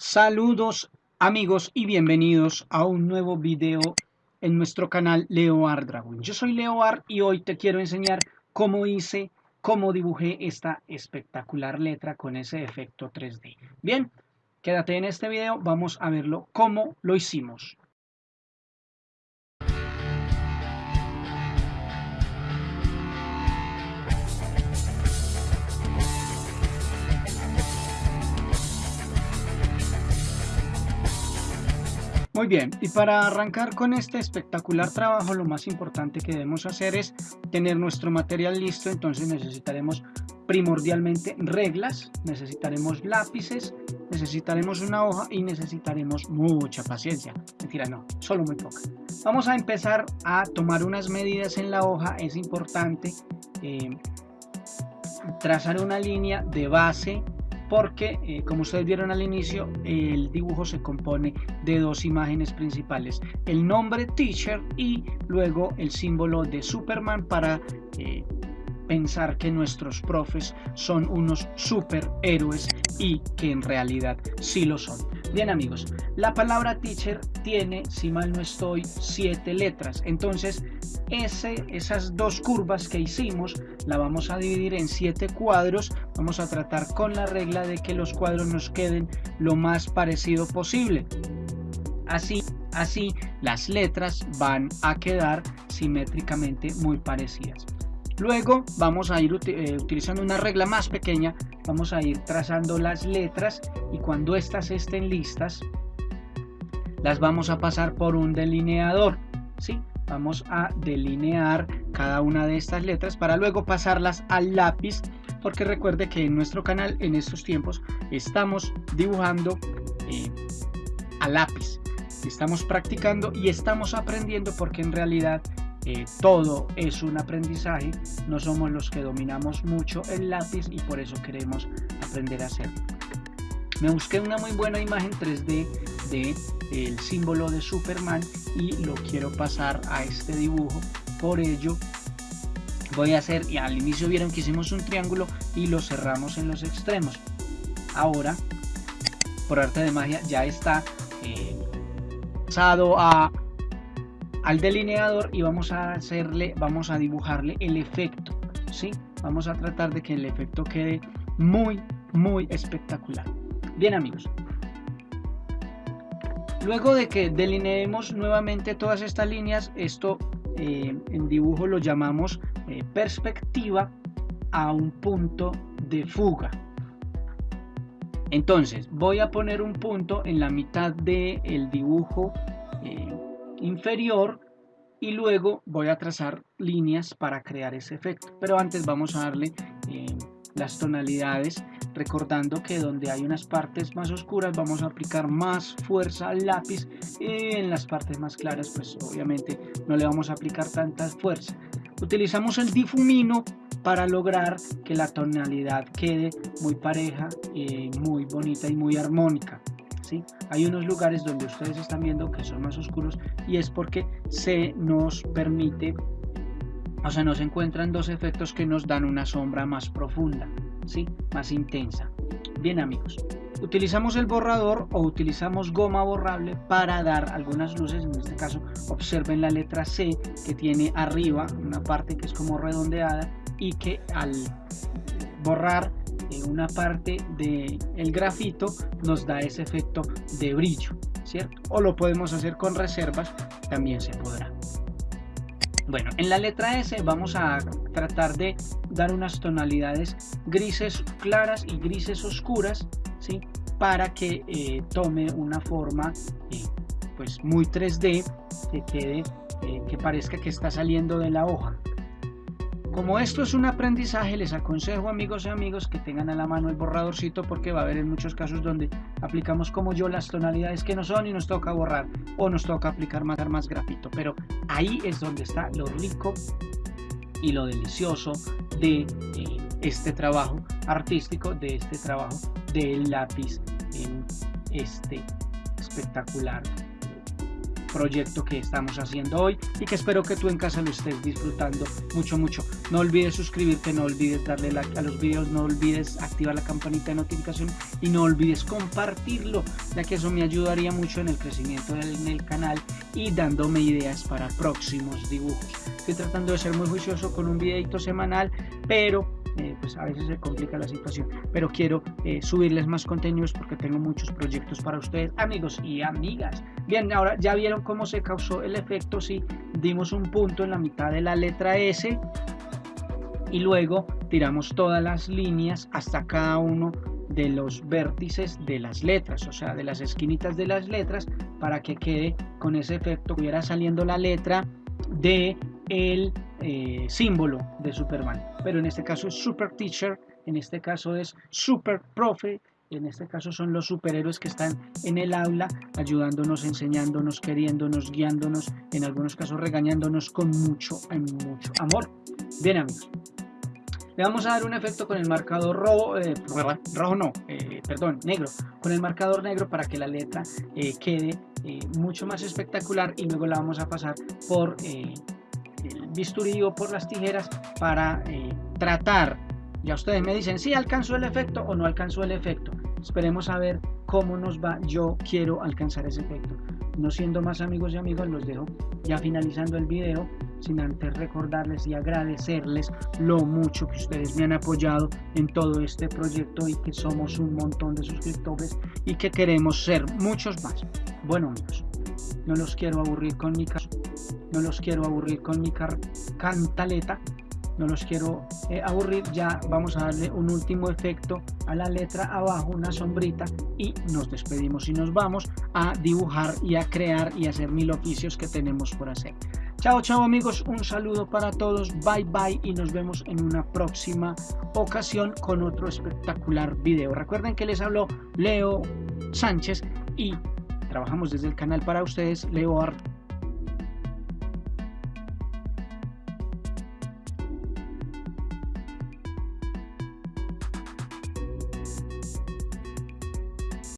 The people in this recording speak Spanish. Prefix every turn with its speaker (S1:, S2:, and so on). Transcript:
S1: Saludos amigos y bienvenidos a un nuevo video en nuestro canal Leo Dragon. Yo soy Leo y hoy te quiero enseñar cómo hice, cómo dibujé esta espectacular letra con ese efecto 3D. Bien, quédate en este video, vamos a verlo cómo lo hicimos. Muy bien, y para arrancar con este espectacular trabajo, lo más importante que debemos hacer es tener nuestro material listo, entonces necesitaremos primordialmente reglas, necesitaremos lápices, necesitaremos una hoja y necesitaremos mucha paciencia. Mentira, no, solo muy poca. Vamos a empezar a tomar unas medidas en la hoja, es importante eh, trazar una línea de base porque eh, como ustedes vieron al inicio el dibujo se compone de dos imágenes principales el nombre teacher y luego el símbolo de Superman para eh, pensar que nuestros profes son unos superhéroes y que en realidad sí lo son. Bien amigos, la palabra teacher tiene, si mal no estoy, siete letras. Entonces, ese, esas dos curvas que hicimos, la vamos a dividir en siete cuadros. Vamos a tratar con la regla de que los cuadros nos queden lo más parecido posible. Así, así las letras van a quedar simétricamente muy parecidas. Luego vamos a ir eh, utilizando una regla más pequeña, vamos a ir trazando las letras y cuando estas estén listas, las vamos a pasar por un delineador. ¿sí? Vamos a delinear cada una de estas letras para luego pasarlas al lápiz, porque recuerde que en nuestro canal en estos tiempos estamos dibujando eh, a lápiz. Estamos practicando y estamos aprendiendo porque en realidad todo es un aprendizaje, no somos los que dominamos mucho el lápiz y por eso queremos aprender a hacerlo. Me busqué una muy buena imagen 3D de el símbolo de Superman y lo quiero pasar a este dibujo, por ello voy a hacer, y al inicio vieron que hicimos un triángulo y lo cerramos en los extremos. Ahora, por arte de magia, ya está eh, pasado a al delineador y vamos a hacerle, vamos a dibujarle el efecto, ¿sí? Vamos a tratar de que el efecto quede muy, muy espectacular. Bien amigos. Luego de que delineemos nuevamente todas estas líneas, esto eh, en dibujo lo llamamos eh, perspectiva a un punto de fuga. Entonces voy a poner un punto en la mitad del el dibujo inferior y luego voy a trazar líneas para crear ese efecto. Pero antes vamos a darle eh, las tonalidades recordando que donde hay unas partes más oscuras vamos a aplicar más fuerza al lápiz. Y en las partes más claras pues obviamente no le vamos a aplicar tanta fuerza. Utilizamos el difumino para lograr que la tonalidad quede muy pareja, eh, muy bonita y muy armónica. Hay unos lugares donde ustedes están viendo que son más oscuros y es porque se nos permite, o sea, nos encuentran dos efectos que nos dan una sombra más profunda, ¿sí? Más intensa. Bien amigos, utilizamos el borrador o utilizamos goma borrable para dar algunas luces, en este caso observen la letra C que tiene arriba una parte que es como redondeada y que al borrar una parte del el grafito nos da ese efecto de brillo, ¿cierto? O lo podemos hacer con reservas, también se podrá. Bueno, en la letra S vamos a tratar de dar unas tonalidades grises claras y grises oscuras, ¿sí? Para que eh, tome una forma eh, pues muy 3D, que quede, eh, que parezca que está saliendo de la hoja. Como esto es un aprendizaje, les aconsejo amigos y amigos que tengan a la mano el borradorcito porque va a haber en muchos casos donde aplicamos como yo las tonalidades que no son y nos toca borrar o nos toca aplicar más, más grafito. Pero ahí es donde está lo rico y lo delicioso de eh, este trabajo artístico, de este trabajo del lápiz en este espectacular proyecto que estamos haciendo hoy y que espero que tú en casa lo estés disfrutando mucho mucho. No olvides suscribirte no olvides darle like a los videos no olvides activar la campanita de notificación y no olvides compartirlo ya que eso me ayudaría mucho en el crecimiento del canal y dándome ideas para próximos dibujos. Estoy tratando de ser muy juicioso con un videito semanal pero eh, pues a veces se complica la situación. Pero quiero eh, subirles más contenidos porque tengo muchos proyectos para ustedes amigos y amigas. Bien ahora ya vieron cómo se causó el efecto si dimos un punto en la mitad de la letra S y luego tiramos todas las líneas hasta cada uno de los vértices de las letras, o sea, de las esquinitas de las letras, para que quede con ese efecto, hubiera saliendo la letra de el eh, símbolo de Superman. Pero en este caso es Super Teacher, en este caso es Super Profe, en este caso son los superhéroes que están en el aula ayudándonos, enseñándonos, queriéndonos, guiándonos, en algunos casos regañándonos con mucho, mucho amor. Bien amigos, le vamos a dar un efecto con el marcador rojo, eh, rojo no, eh, perdón, negro, con el marcador negro para que la letra eh, quede mucho más espectacular y luego la vamos a pasar por bisturí o por las tijeras para tratar ya ustedes me dicen si alcanzó el efecto o no alcanzó el efecto. Esperemos a ver cómo nos va. Yo quiero alcanzar ese efecto. No siendo más amigos y amigos, los dejo ya finalizando el video sin antes recordarles y agradecerles lo mucho que ustedes me han apoyado en todo este proyecto y que somos un montón de suscriptores y que queremos ser muchos más. Bueno amigos, no los quiero aburrir con mi no los quiero aburrir con mi cantaleta, no los quiero eh, aburrir, ya vamos a darle un último efecto a la letra abajo, una sombrita y nos despedimos y nos vamos a dibujar y a crear y hacer mil oficios que tenemos por hacer. Chao, chao amigos, un saludo para todos, bye bye. Y nos vemos en una próxima ocasión con otro espectacular video. Recuerden que les habló Leo Sánchez y trabajamos desde el canal para ustedes, Leo Art